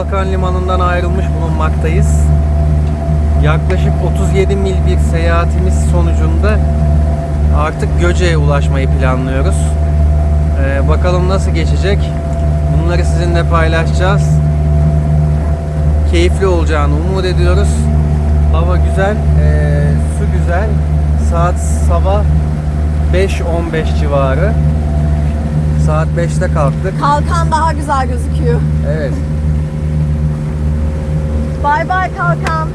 Kalkan Limanı'ndan ayrılmış bulunmaktayız. Yaklaşık 37 mil bir seyahatimiz sonucunda artık Göce'ye ulaşmayı planlıyoruz. Ee, bakalım nasıl geçecek. Bunları sizinle paylaşacağız. Keyifli olacağını umut ediyoruz. Hava güzel, ee, su güzel. Saat sabah 5.15 civarı. Saat 5'te kalktık. Kalkan daha güzel gözüküyor. Evet. Bay bay kalkan.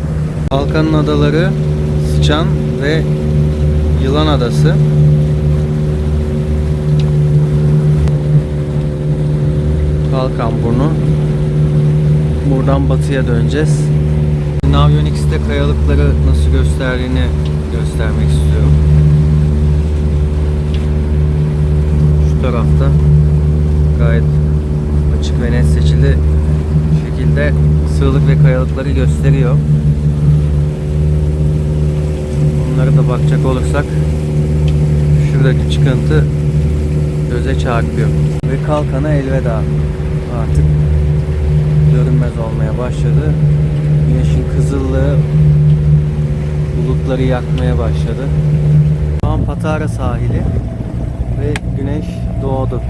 Balkan'ın adaları Sıçan ve Yılan Adası. Kalkan burnu. Buradan batıya döneceğiz. Navionics'te kayalıkları nasıl gösterdiğini göstermek istiyorum. Şu tarafta gayet açık ve net seçili şekilde sığlık ve kayalıkları gösteriyor. Onlara da bakacak olursak şuradaki çıkıntı göze çarpıyor. Ve kalkana elveda. Artık görünmez olmaya başladı. Güneşin kızıllığı bulutları yakmaya başladı. Şu an Patara sahili ve güneş doğdu.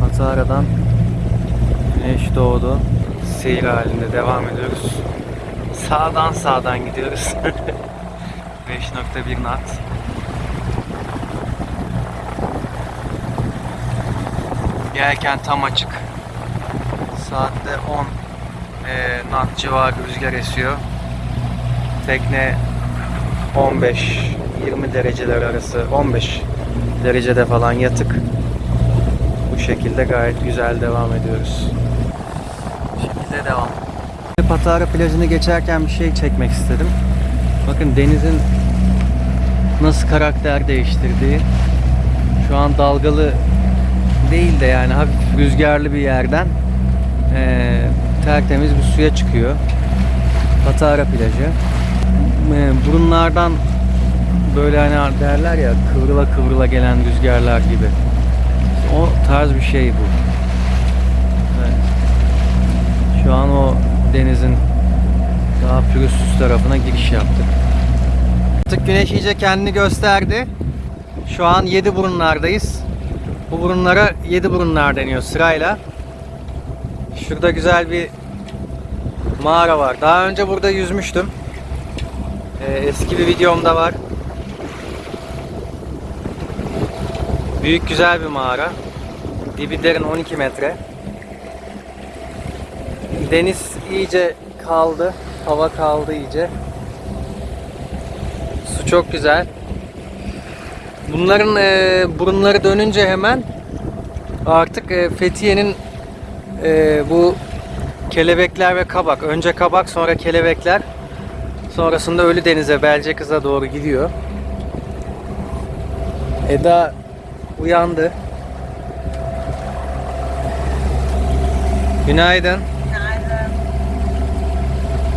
Patara'dan güneş doğdu. Seyir halinde devam ediyoruz. Sağdan sağdan gidiyoruz. 5.1 knot. Yelken tam açık. Saatte 10 e, knot civarı rüzgar esiyor. Tekne 15-20 dereceler arası 15 derecede falan yatık. Bu şekilde gayet güzel devam ediyoruz. Patara plajını geçerken bir şey çekmek istedim. Bakın denizin nasıl karakter değiştirdiği. Şu an dalgalı değil de yani hafif rüzgarlı bir yerden eee, tertemiz bir suya çıkıyor. Patara plajı. Eee, burunlardan böyle hani derler ya kıvrıla kıvrıla gelen rüzgarlar gibi. O tarz bir şey bu. Evet. Şu an o denizin daha pürüzsüz tarafına giriş yaptık. Artık güneş iyice kendini gösterdi. Şu an yedi burunlardayız. Bu burunlara yedi burunlar deniyor sırayla. Şurada güzel bir mağara var. Daha önce burada yüzmüştüm. Ee, eski bir videomda var. Büyük güzel bir mağara. Dibi derin 12 metre. Deniz iyice kaldı. Hava kaldı iyice. Su çok güzel. Bunların e, burunları dönünce hemen artık e, Fethiye'nin e, bu kelebekler ve kabak. Önce kabak sonra kelebekler. Sonrasında Ölü Deniz'e Belcekız'a doğru gidiyor. Eda uyandı. Günaydın.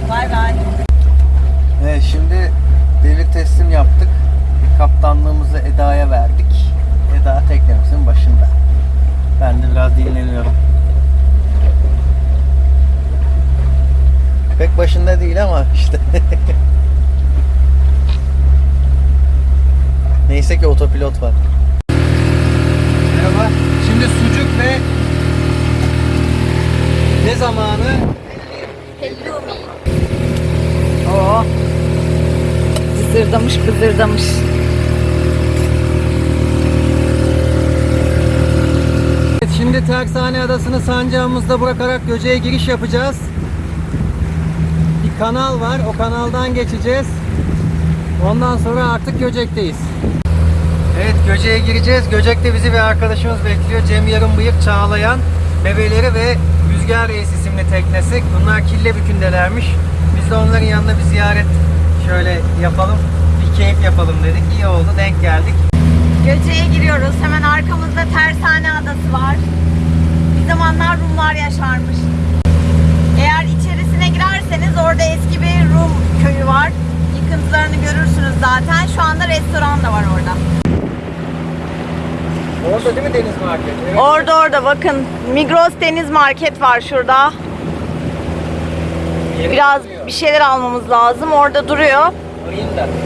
Bay bay. Evet şimdi devir teslim yaptık. Kaptanlığımızı Eda'ya verdik. Eda teknemizin başında. Ben de biraz dinleniyorum. Pek başında değil ama işte. Neyse ki otopilot var. Merhaba. Şimdi sucuk ve ne zamanı? Hellumi. Oo. Zırdamış bızırdamış. Evet, şimdi Tersane Adası'nı sancağımızda bırakarak Göce'ye giriş yapacağız. Bir kanal var, o kanaldan geçeceğiz. Ondan sonra artık Göcek'teyiz. Evet, Göcek'e gireceğiz. Göcek'te bizi bir arkadaşımız bekliyor. Cem Yarım Bıyık Çağlayan bebeleri ve Rüzgar Reis isimli teknesi. Bunlar Killebükü'ndelermiş. Biz de onların yanına bir ziyaret şöyle yapalım. Bir keyif yapalım dedik. İyi oldu, denk geldik. Göce'ye giriyoruz. Hemen arkamızda Tersane Adası var. Bir zamanlar Rumlar yaşarmış. Eğer içerisine girerseniz orada eski bir Rum köyü var. Yıkıntılarını görürsünüz zaten. Şu anda restoran da var orada. Orada değil mi deniz marketi? Evet. Orada orada bakın Migros Deniz Market var şurada. Biraz bir şeyler almamız lazım. Orada duruyor.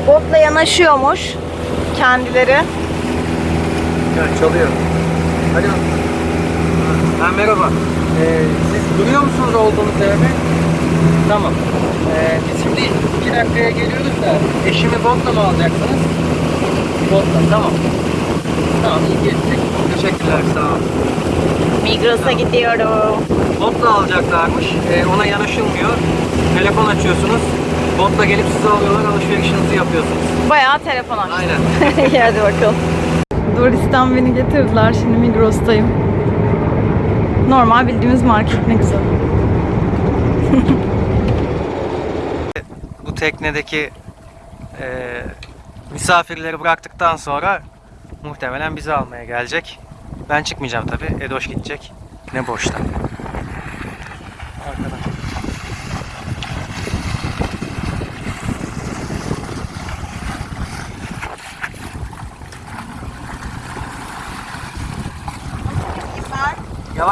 Botla yanaşıyormuş kendileri. Ya çalıyor. Alo. Ha, merhaba. Ee, siz duruyor musunuz olduğunuz yerde? Tamam. Ee, biz şimdi iki dakikaya geliyoruz da eşimi botla mı alacaksınız? Botla, tamam. Tamam, iyi geçtik. Teşekkürler, sağ olun. Migros'a gidiyorum. Botla alacaklarmış. Ee, ona yanaşılmıyor. Telefon açıyorsunuz. Botla gelip sizi alıyorlar, alışverişinizi yapıyorsunuz. Bayağı telefon aç. Aynen. İyi hadi bakalım. Doris'ten beni getirdiler. Şimdi Migros'tayım. Normal bildiğimiz market ne güzel. bu teknedeki e, misafirleri bıraktıktan sonra muhtemelen bizi almaya gelecek. Ben çıkmayacağım tabi. Edoş gidecek. Ne boşta. Arkadan.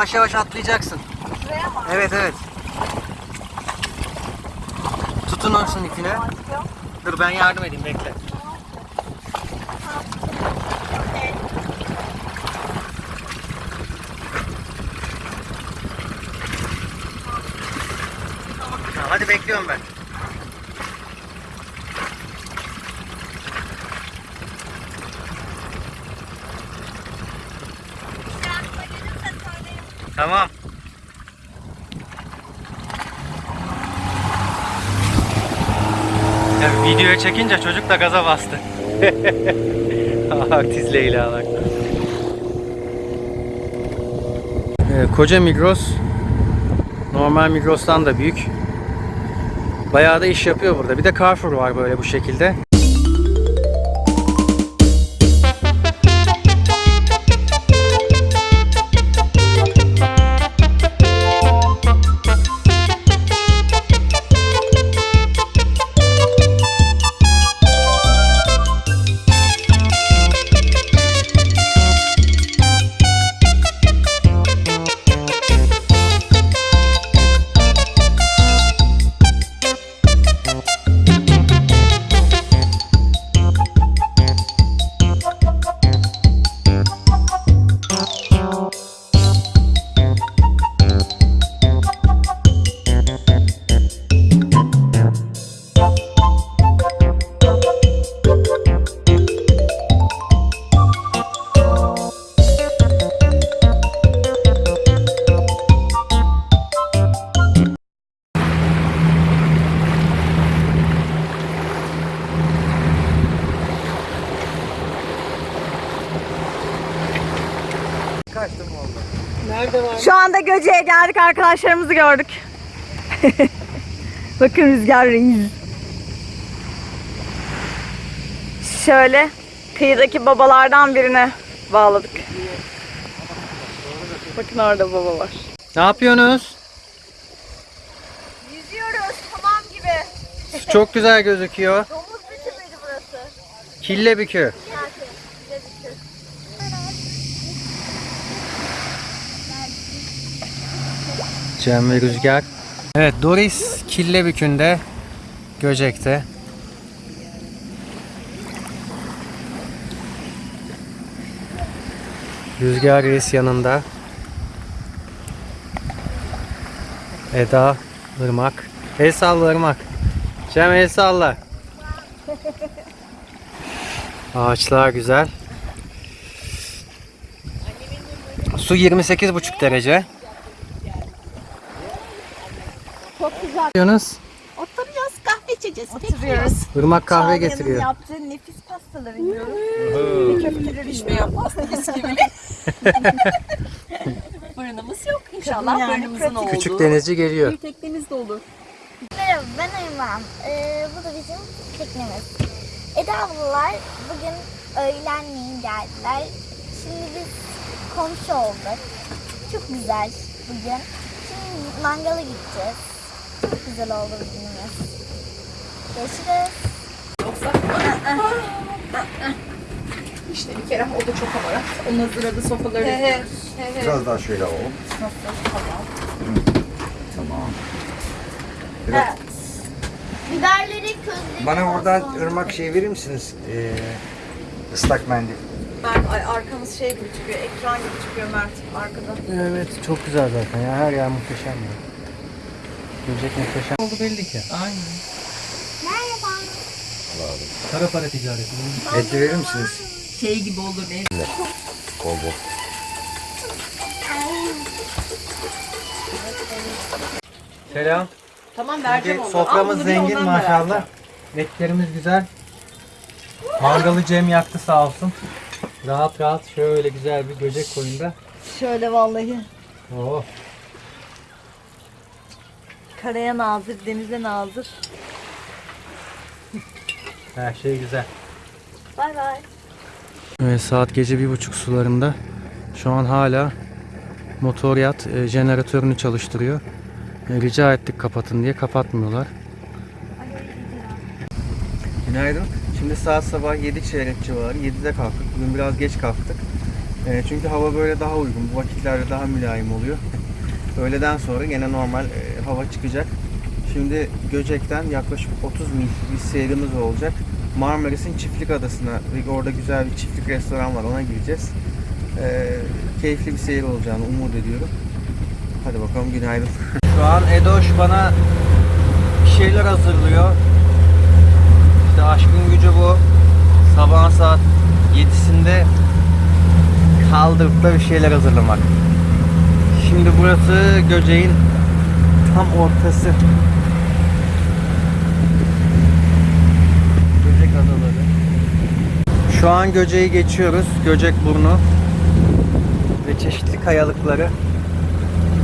Yavaş yavaş atlayacaksın. Evet evet. Tutun olsun ipine. Dur ben yardım edeyim bekle. Hadi bekliyorum ben. Tamam. Ya videoya çekince çocuk da gaza bastı. Artist Leyla'lar. Ee, koca Migros normal Migros'tan da büyük. Bayağı da iş yapıyor burada. Bir de Carrefour var böyle bu şekilde. Göce'ye geldik. Arkadaşlarımızı gördük. Bakın Rüzgar Reis. Şöyle kıyıdaki babalardan birine bağladık. Bakın orada baba var. Ne yapıyorsunuz? Yüzüyoruz tamam gibi. Çok güzel gözüküyor. Domuz müydü burası? Killebükü. Cem ve Rüzgar. Evet Doris Killebükü'nde Göcek'te. Rüzgar Reis yanında. Eda, Irmak. El salla Irmak. Cem el salla. Ağaçlar güzel. Su 28,5 derece. Çok güzel. Yapıyorsunuz? Oturuyoruz kahve içeceğiz. Oturuyoruz. Irmak kahve Çağlayan'ın getiriyor. yaptığı nefis pastaları yiyoruz. Köfteleri Pişmiyor pasta bisküvi. Fırınımız yok. İnşallah Yani fırınımızın pratik. olduğu. Küçük denizci geliyor. Bir teknemiz de olur. Merhaba ben Ayman. Ee, bu da bizim teknemiz. Eda ablalar bugün öğlenleyin geldiler. Şimdi biz komşu olduk. Çok güzel bugün. Şimdi mangala gideceğiz. Çok güzel oldu bugünümüz. Görüşürüz. İşte bir kere o da çok hamarat. Onun hazırladığı sofraları. Biraz daha şöyle alalım. Tamam. Biraz- Evet. Biberleri közledik. Bana oradan ırmak şey verir misiniz? Ee, ıslak mendil. Ben ay, arkamız şey gibi çıkıyor, ekran gibi çıkıyor Mert arkada. Evet çok güzel zaten ya her yer muhteşem ya. Göcek muhteşem oldu belli ki. Aynen. Merhaba. Kara para ticareti. Et verir misiniz? Şey gibi olur ne? Bol bol. Selam. Tamam vereceğim onu. Soframız Al zengin maşallah. Etlerimiz güzel. Mangalı Cem yaktı sağ olsun. Rahat rahat şöyle güzel bir göcek koyunda. Şöyle vallahi. Oh. Karaya nazır, denize nazır. Her şey güzel. Bay bay. Evet, saat gece bir buçuk sularında. Şu an hala motor yat e, jeneratörünü çalıştırıyor. E, rica ettik kapatın diye kapatmıyorlar. Günaydın. Şimdi saat sabah 7 çeyrek civarı. 7'de kalktık. Bugün biraz geç kalktık. E, çünkü hava böyle daha uygun. Bu vakitlerde daha mülayim oluyor. Öğleden sonra gene normal e, hava çıkacak. Şimdi Göcek'ten yaklaşık 30 mil bir seyrimiz olacak. Marmaris'in Çiftlik Adası'na, orada güzel bir çiftlik restoran var ona gireceğiz. E, keyifli bir seyir olacağını umut ediyorum. Hadi bakalım günaydın. Şu an Edoş bana bir şeyler hazırlıyor. İşte aşkın gücü bu. Sabah saat 7'sinde kaldırıp da bir şeyler hazırlamak. Şimdi burası Göceğin tam ortası. Göcek adaları. Şu an Göceği geçiyoruz. Göcek burnu ve çeşitli kayalıkları.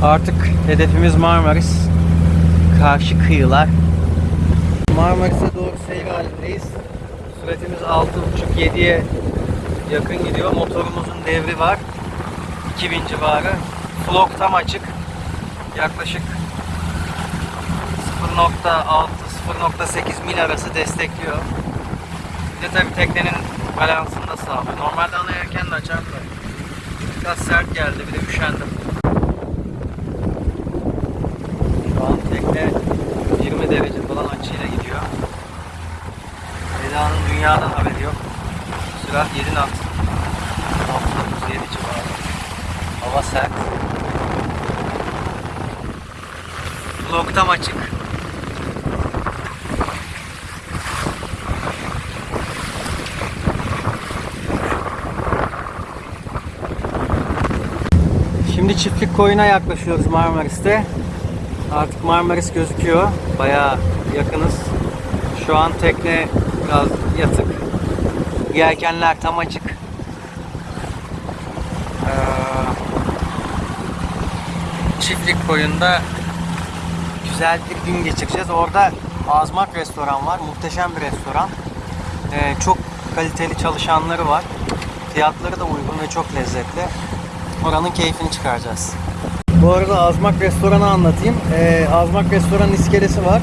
Artık hedefimiz Marmaris. Karşı kıyılar. Marmaris'e doğru seyir halindeyiz. Süratimiz 6.5-7'ye yakın gidiyor. Motorumuzun devri var. 2000 civarı. Flok tam açık. Yaklaşık 0.6-0.8 mil arası destekliyor. Bir de tabii teknenin balansını da sağlıyor. Normalde ana yelkenle açar biraz sert geldi. Bir de üşendim. Şu an tekne 20 derece falan açıyla gidiyor. Eda'nın dünyadan haberi yok. Sürat 7 knot. 6.7 civarı. Hava sert. Vlog tam açık. Şimdi çiftlik koyuna yaklaşıyoruz Marmaris'te. Artık Marmaris gözüküyor. Bayağı yakınız. Şu an tekne biraz yatık. Yelkenler tam açık. Ee, çiftlik koyunda güzel bir gün geçireceğiz. Orada Azmak restoran var. Muhteşem bir restoran. Ee, çok kaliteli çalışanları var. Fiyatları da uygun ve çok lezzetli. Oranın keyfini çıkaracağız. Bu arada Azmak Restoran'ı anlatayım. Ee, Azmak Restoran iskelesi var.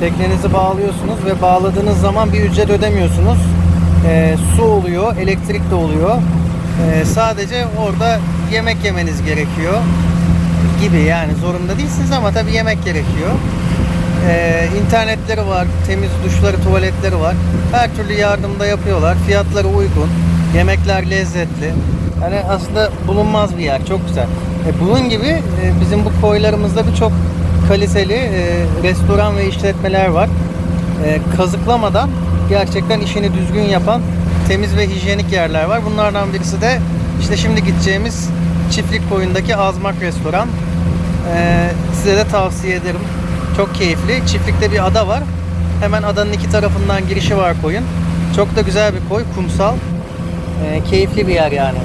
Teknenizi bağlıyorsunuz ve bağladığınız zaman bir ücret ödemiyorsunuz. Ee, su oluyor, elektrik de oluyor. Ee, sadece orada yemek yemeniz gerekiyor gibi yani zorunda değilsiniz ama tabii yemek gerekiyor. Ee, internetleri var, temiz duşları, tuvaletleri var. Her türlü yardımda yapıyorlar. Fiyatları uygun. Yemekler lezzetli. Yani aslında bulunmaz bir yer. Çok güzel. E, bunun gibi e, bizim bu koylarımızda birçok kaliteli e, restoran ve işletmeler var. E, kazıklamadan gerçekten işini düzgün yapan temiz ve hijyenik yerler var. Bunlardan birisi de işte şimdi gideceğimiz Çiftlik Koyun'daki Azmak Restoran. E, size de tavsiye ederim. Çok keyifli. Çiftlikte bir ada var. Hemen adanın iki tarafından girişi var koyun. Çok da güzel bir koy, kumsal. E, keyifli bir yer yani.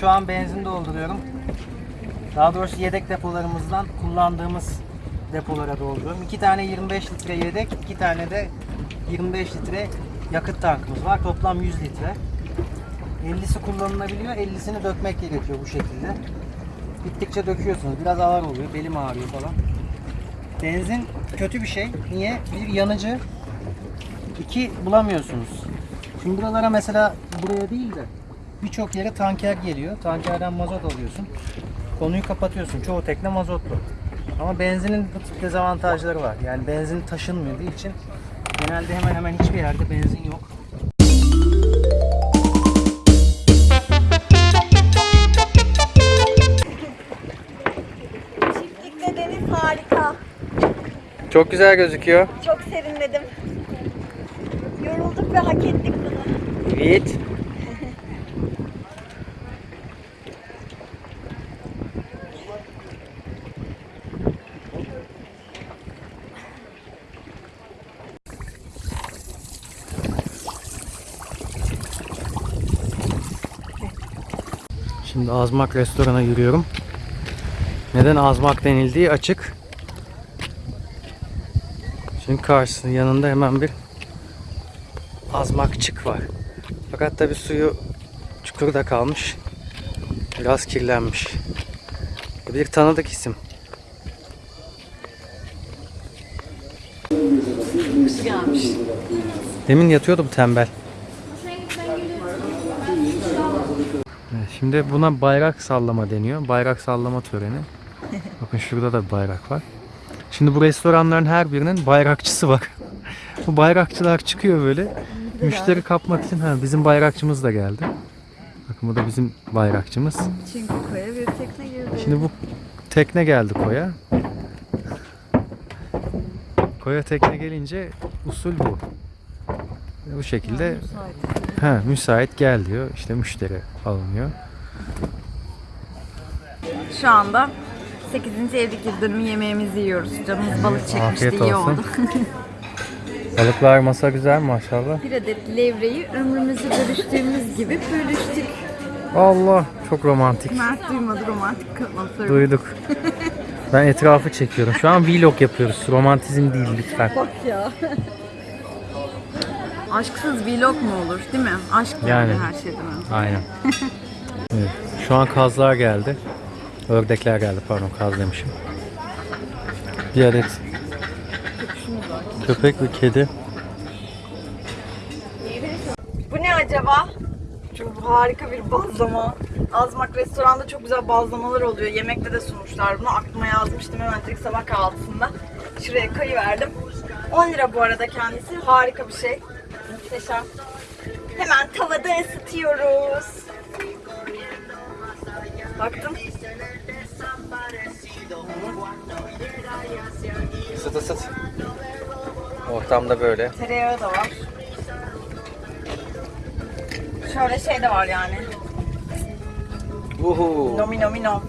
Depolarımızdan benzin dolduruyorum. Daha doğrusu yedek depolarımızdan kullandığımız depolara dolduruyorum. İki tane 25 litre yedek, iki tane de 25 litre yakıt tankımız var. Toplam 100 litre. 50'si kullanılabiliyor, 50'sini dökmek gerekiyor bu şekilde. Gittikçe döküyorsunuz. Biraz ağır oluyor, belim ağrıyor falan. Benzin kötü bir şey. Niye? Bir yanıcı, iki bulamıyorsunuz. Şimdi buralara mesela buraya değil de birçok yere tanker geliyor. Tankerden mazot alıyorsun. Konuyu kapatıyorsun. Çoğu tekne mazotlu. Ama benzinin bu tip dezavantajları var. Yani benzin taşınmadığı için genelde hemen hemen hiçbir yerde benzin yok. Çiftlikte deniz harika. Çok güzel gözüküyor. Çok serinledim. Yorulduk ve hak ettik bunu. Evet. Şimdi Azmak restorana yürüyorum. Neden Azmak denildiği açık. Çünkü karşısında yanında hemen bir azmakçık var. Fakat tabi suyu çukurda kalmış. Biraz kirlenmiş. Bir tanıdık isim. Demin yatıyordum tembel. Evet, Şimdi buna bayrak sallama deniyor. Bayrak sallama töreni. Bakın şurada da bayrak var. Şimdi bu restoranların her birinin bayrakçısı var. bu bayrakçılar çıkıyor böyle. Müşteri kapmak için ha bizim bayrakçımız da geldi. Bakın bu da bizim bayrakçımız. Çünkü koya bir tekne girdi. Şimdi bu tekne geldi koya. Koya tekne gelince usul bu. Bu şekilde ha, müsait gel diyor. İşte müşteri alınıyor. Şu anda 8. evlilik yıl dönümü yemeğimizi yiyoruz. Canımız balık çekmişti, Afiyet iyi olsun. oldu. Balıklar masa güzel maşallah. bir adet levreyi ömrümüzü bölüştüğümüz gibi bölüştük. Allah çok romantik. Mert duymadı romantik lafları. Duyduk. Ben etrafı çekiyorum. Şu an vlog yapıyoruz. Romantizm değil lütfen. Bak ya. Aşksız vlog mu olur değil mi? Aşk Yani. her şeyden önce. Aynen. Evet. Şu an kazlar geldi. Ördekler geldi pardon kaz demişim. Bir adet köpek ve kedi. Bu ne acaba? Çok harika bir bazlama. Azmak restoranda çok güzel bazlamalar oluyor. Yemekte de sunmuşlar bunu. Aklıma yazmıştım hemen tek sabah kahvaltısında. Şuraya kayıverdim. 10 lira bu arada kendisi. Harika bir şey. Muhteşem. Hemen tavada ısıtıyoruz. Baktım. Isıt ısıt. Ortamda böyle. Tereyağı da var. Şöyle şey de var yani. Uhu. Nomi nom.